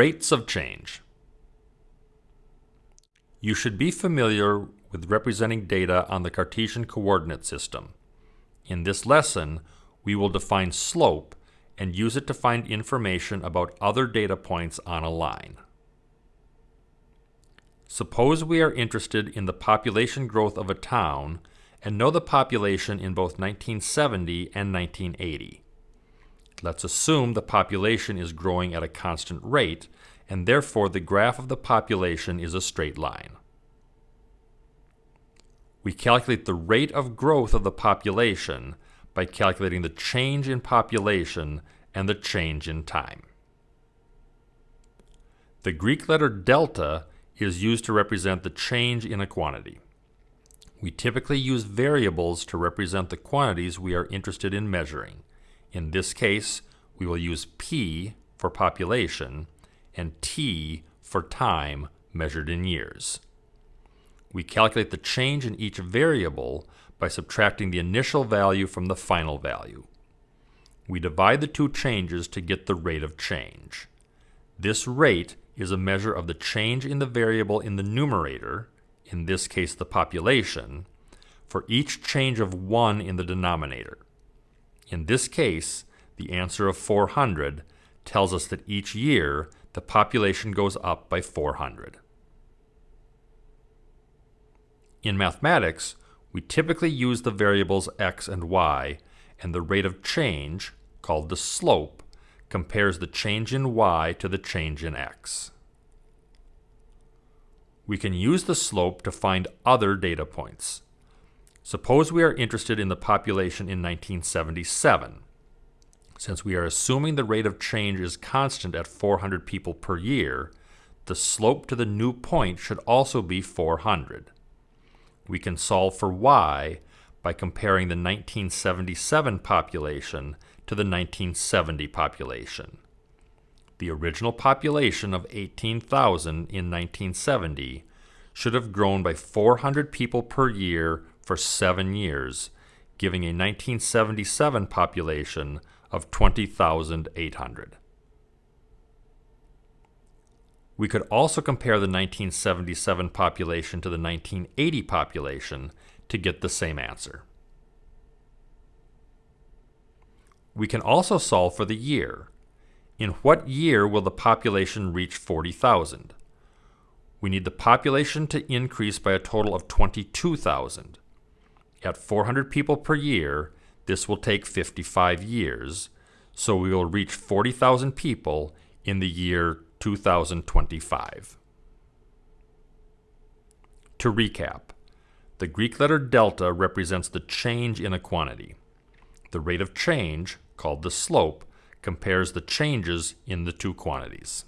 Rates of change. You should be familiar with representing data on the Cartesian coordinate system. In this lesson, we will define slope and use it to find information about other data points on a line. Suppose we are interested in the population growth of a town and know the population in both 1970 and 1980. Let's assume the population is growing at a constant rate, and therefore the graph of the population is a straight line. We calculate the rate of growth of the population by calculating the change in population and the change in time. The Greek letter delta is used to represent the change in a quantity. We typically use variables to represent the quantities we are interested in measuring. In this case, we will use P for population and T for time measured in years. We calculate the change in each variable by subtracting the initial value from the final value. We divide the two changes to get the rate of change. This rate is a measure of the change in the variable in the numerator, in this case the population, for each change of 1 in the denominator. In this case, the answer of 400 tells us that each year the population goes up by 400. In mathematics, we typically use the variables x and y, and the rate of change, called the slope, compares the change in y to the change in x. We can use the slope to find other data points. Suppose we are interested in the population in 1977. Since we are assuming the rate of change is constant at 400 people per year, the slope to the new point should also be 400. We can solve for y by comparing the 1977 population to the 1970 population. The original population of 18,000 in 1970 should have grown by 400 people per year for seven years, giving a 1977 population of 20,800. We could also compare the 1977 population to the 1980 population to get the same answer. We can also solve for the year. In what year will the population reach 40,000? We need the population to increase by a total of 22,000. At 400 people per year, this will take 55 years, so we will reach 40,000 people in the year 2025. To recap, the Greek letter delta represents the change in a quantity. The rate of change, called the slope, compares the changes in the two quantities.